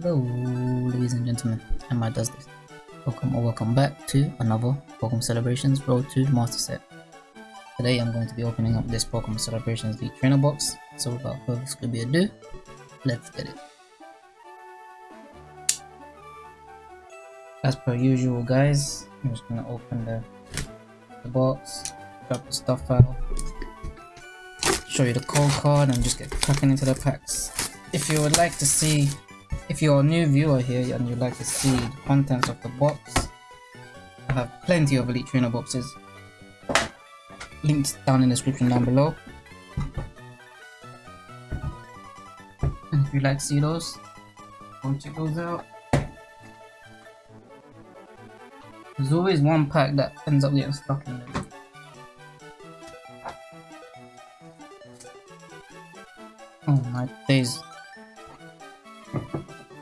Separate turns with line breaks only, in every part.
Hello, ladies and gentlemen, Emma does this. Welcome or welcome back to another Pokemon Celebrations Road to Master Set. Today I'm going to be opening up this Pokemon Celebrations League Trainer Box, so without further ado, let's get it. As per usual guys, I'm just gonna open the, the box, grab the stuff out, show you the code card and just get cracking into the packs. If you would like to see, if you're a new viewer here and you'd like to see the contents of the box, I have plenty of Elite Trainer boxes linked down in the description down below. And if you'd like to see those, go check those out. There's always one pack that ends up getting stuck in there. Oh my days.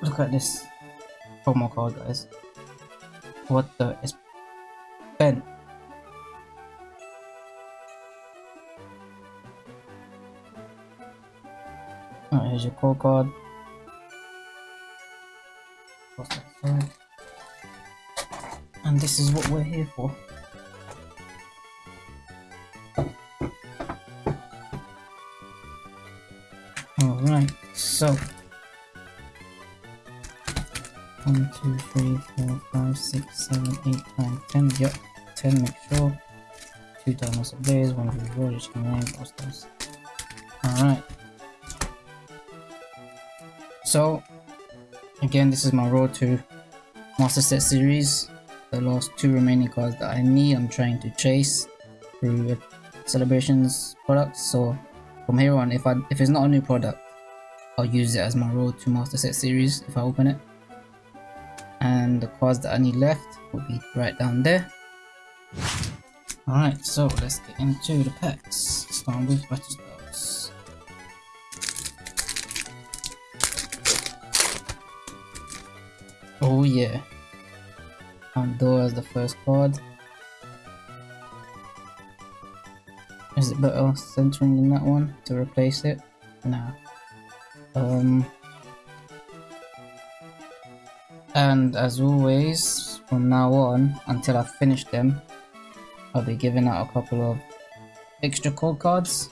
Look at this promo card guys. What the is bent. Alright, oh, here's your code card. And this is what we're here for. Alright, so one, two, three, four, five, six, seven, eight, nine, ten. Yep, ten. Make sure. Two diamonds of blaze, one of roll, just gonna name those. Alright. So, again, this is my road to Master Set series. The last two remaining cards that I need, I'm trying to chase through celebrations products. So, from here on, if I if it's not a new product, I'll use it as my road to Master Set series if I open it and the cards that I need left will be right down there. Alright, so let's get into the packs. Starting with Battle Styles. Oh yeah. Pandora as the first card. Is it better centering than that one to replace it? Nah. Um, and as always from now on until I finish them I'll be giving out a couple of extra code cards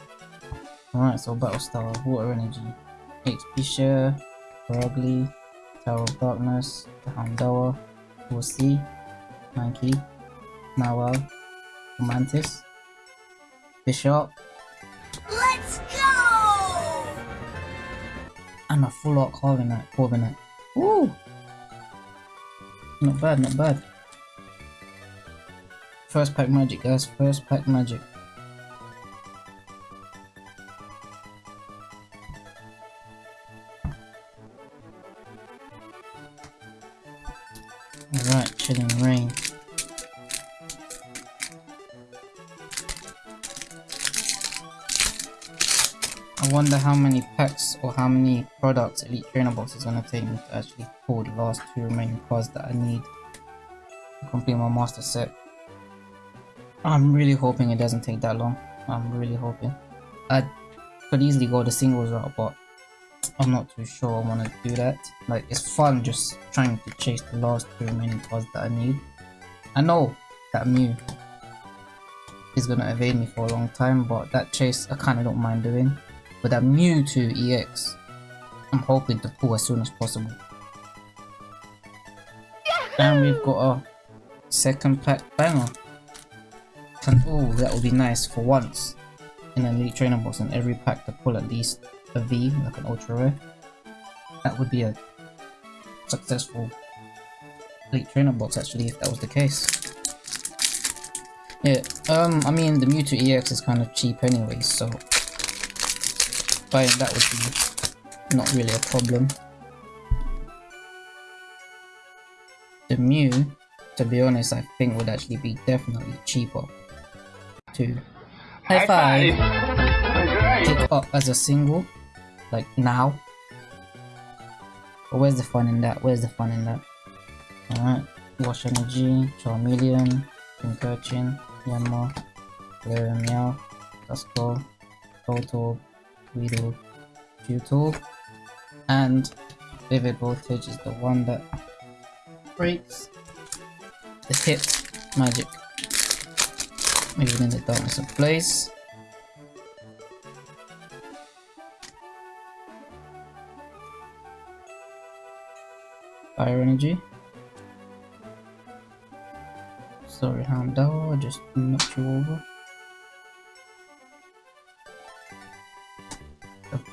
alright so Battlestar, Water Energy, HP Share, Rugly, Tower of Darkness, Houndour, Horsea, Mankey, Mawile, Mantis, Bisharp,
Let's go!
and a full art Corviknight, Corviknight. Woo! Not bad, not bad. First pack magic, guys. First pack magic. I wonder how many packs or how many products Elite Trainer Box is going to take me to actually pull the last two remaining cards that I need to complete my master set. I'm really hoping it doesn't take that long. I'm really hoping. I could easily go the singles route, but I'm not too sure I want to do that. Like, it's fun just trying to chase the last two remaining cards that I need. I know that Mew is going to evade me for a long time, but that chase I kind of don't mind doing. But I'm new to EX. I'm hoping to pull as soon as possible. And we've got a second pack banger. And oh, that would be nice for once in an Elite Trainer box in every pack to pull at least a V, like an Ultra Rare. That would be a successful Elite Trainer box actually if that was the case. Yeah, um, I mean the Mewtwo EX is kind of cheap anyway, so that would be not really a problem. The Mew, to be honest, I think would actually be definitely cheaper to high five, pick up as a single, like now. But where's the fun in that? Where's the fun in that? Alright, Wash Energy, Charmeleon, Pincurchin, Yanma, Galarian Meowth, Duskull, Voltorb, Weedle, Juttle, and Vivid Voltage is the one that breaks the hit magic. Moving in the Darkness Ablaze. Fire energy. Sorry, Houndour, I just knocked you over.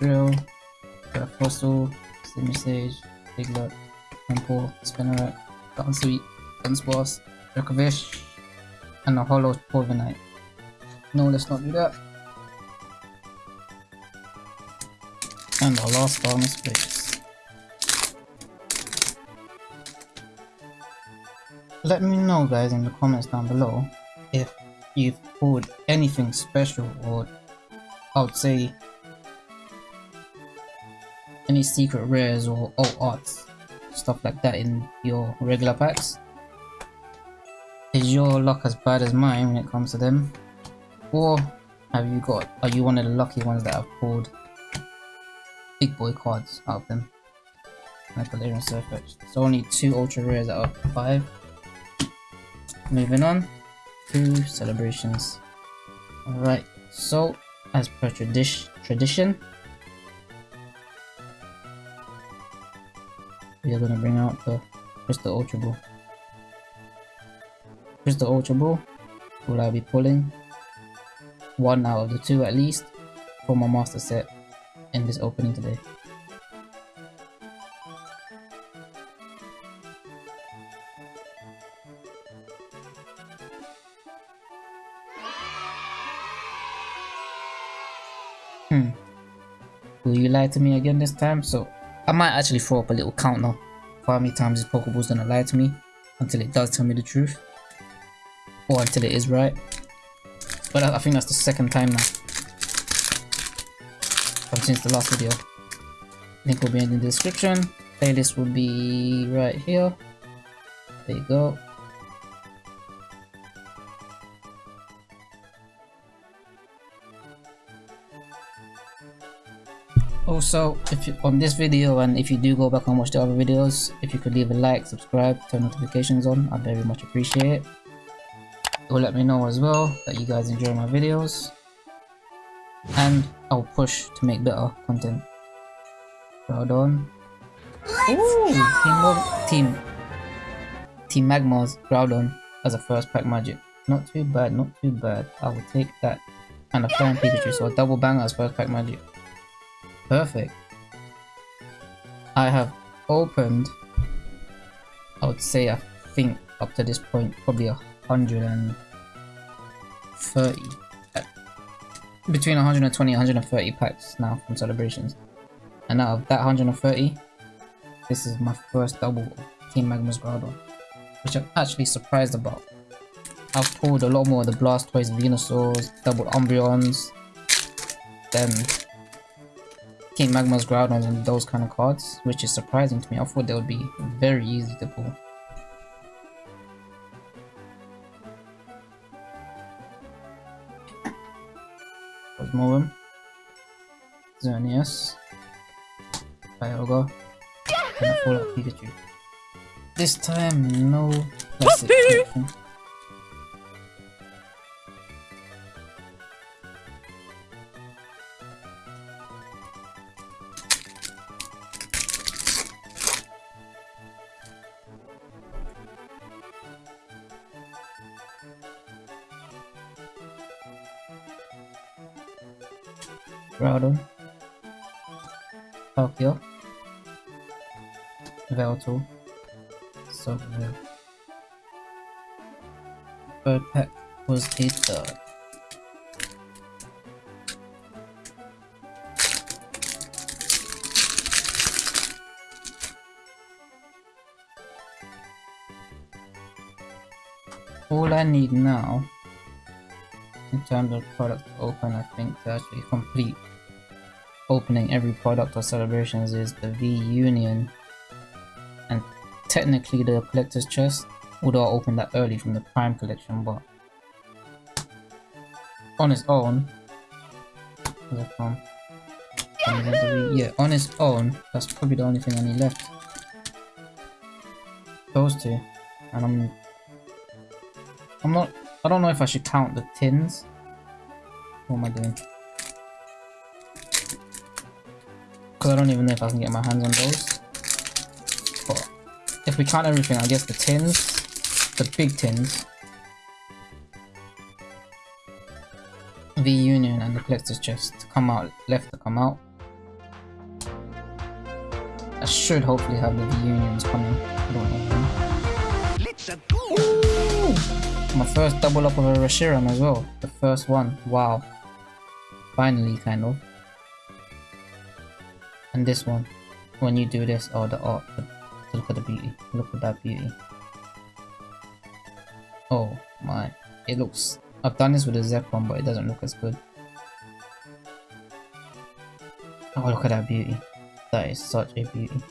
Drill, a fossil, Simisage, Piglet, Temple, Spinneret, Gunsweet, Gunsboss, Rekovish, and a Hollow Corviknight. No, let's not do that. And our last Darkness Ablaze. Let me know guys in the comments down below if you've pulled anything special or I would say any secret rares or alt arts stuff like that in your regular packs? Is your luck as bad as mine when it comes to them? Or have you got are you one of the lucky ones that have pulled big boy cards out of them? Like Galarian Sirfetch'd. So only two ultra rares out of five. Moving on. To celebrations. Alright so as per tradi tradition we are gonna bring out the Crystal Ultra Ball. Crystal Ultra Ball will I be pulling one out of the two at least for my master set in this opening today. Hmm. Will you lie to me again this time? So I might actually throw up a little count now for how many times this Pokeball's gonna lie to me until it does tell me the truth. Or until it is right. But I, I think that's the second time now. From since the last video. Link will be in the description. Playlist will be right here. There you go. Also if you on this video and if you do go back and watch the other videos if you could leave a like subscribe turn notifications on i very much appreciate it. It will let me know as well that you guys enjoy my videos. And i'll push to make better content. Well done. Ooh, team, team team Magma's groudon as a first pack magic. Not too bad not too bad. I will take that. And a flying pikachu so a double banger as first pack magic perfect. I have opened, I would say, I think up to this point, probably a hundred and thirty, uh, between 120 and 130 packs now from celebrations. And out of that 130, this is my first double Team Magma's Groudon, which I'm actually surprised about. I've pulled a lot more of the Blastoise, Venusaurs, double Umbreons, then King Magma's Groudons and those kind of cards, which is surprising to me. I thought they would be very easy to pull. Cosmoem, Xerneas, Kyogre, and a Pikachu. This time, no Velto, Sogville. Third pack was a third. All I need now in terms of product open I think to actually complete opening every product or celebrations is the V Union technically the collector's chest, although I opened that early from the Prime collection, but on its own? Yeah, on its own, that's probably the only thing I need left. Those two. And I'm... I'm not... I don't know if I should count the tins. What am I doing? Because I don't even know if I can get my hands on those. If we count everything, I guess the tins, the big tins, the Union and the collector's chest to come out, left to come out. I should hopefully have the V Unions coming. I don't know when. My first double up of a Reshiram as well. The first one. Wow. Finally, kind of. And this one. When you do this, oh, the art. The, look at the beauty. Look at that beauty. Oh my. It looks I've done this with a Zephon, but it doesn't look as good. Oh, look at that beauty. That is such a beauty.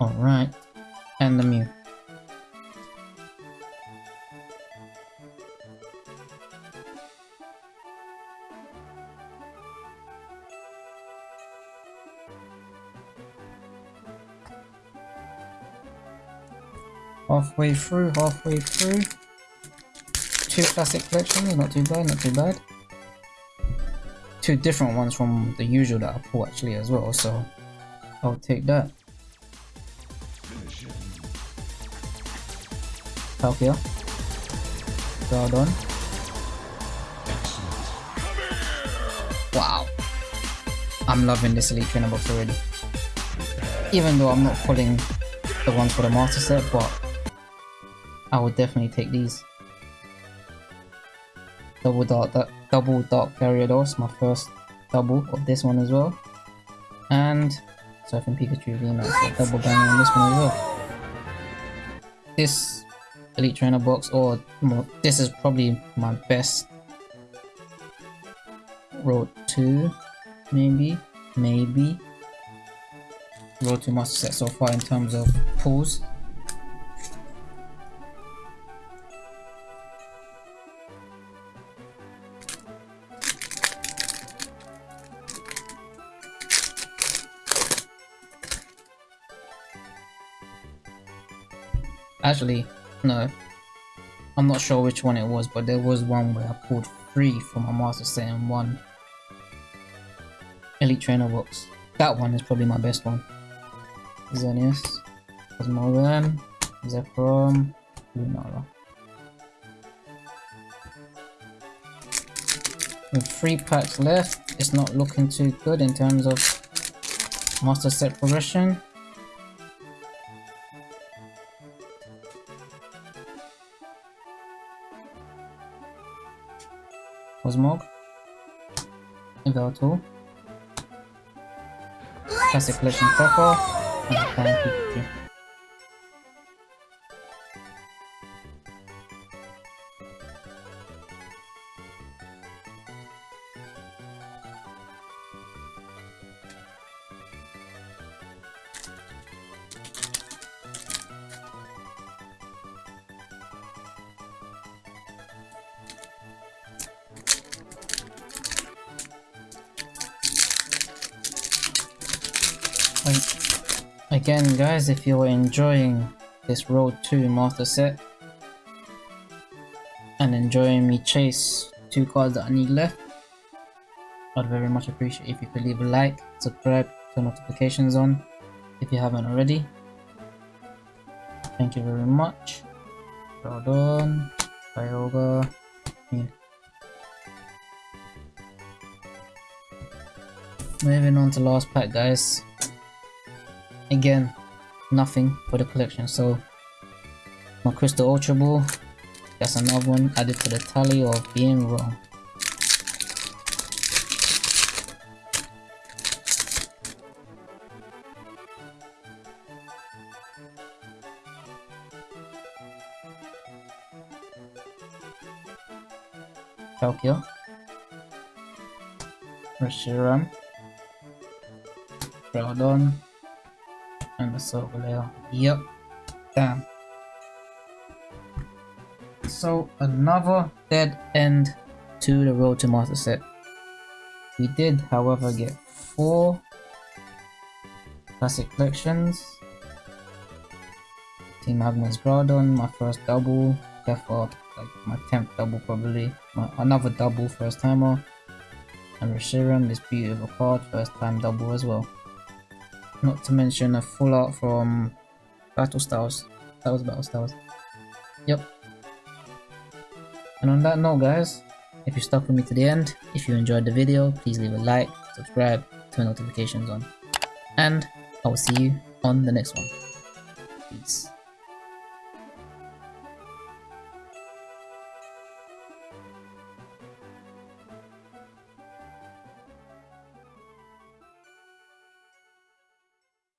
Alright. And the Mew. Halfway through, halfway through two classic collections, not too bad, not too bad. Two different ones from the usual that I pull actually as well, so I'll take that. Palkia. Done. Wow. I'm loving this Elite Trainer box already. Even though I'm not pulling the ones for the Master Set, but I would definitely take these. Double Dark, double Dark Gyarados, my first double of this one as well. And Surfing Pikachu VMAX, so double bang on this one as well. This Elite Trainer box, or more, this is probably my best Road 2, maybe, maybe. Road 2 Master Set so far in terms of pulls. Actually, no. I'm not sure which one it was, but there was one where I pulled three from my master set in one Elite Trainer box. That one is probably my best one. Xerneas, Cosmoem, Zekrom, Lunala. With three packs left, it's not looking too good in terms of master set progression. And Flying Pikachu. Again guys, if you're enjoying this Road 2 Master Set and enjoying me chase two cards that I need left, I'd very much appreciate if you could leave a like, subscribe, turn notifications on if you haven't already. Thank you very much. Well done. Kyogre. Yeah. Moving on to last pack guys. Again, nothing for the collection. So my Crystal Ultra Ball, that's another one added to the tally of being wrong. Tokyo, Reshiram, Groudon, and the silver layer. Yep. Damn. So another dead end to the road to master set. We did, however, get four classic collections. Team Magma's Groudon, my first double. Kefla, like my 10th double probably. My, another double first timer. And Reshiram, this beautiful card, first time double as well. Not to mention a full art from Battle Styles. That was Battle Styles. Yep. And on that note guys, if you stuck with me to the end, if you enjoyed the video, please leave a like, subscribe, turn notifications on. And I will see you on the next one. Peace.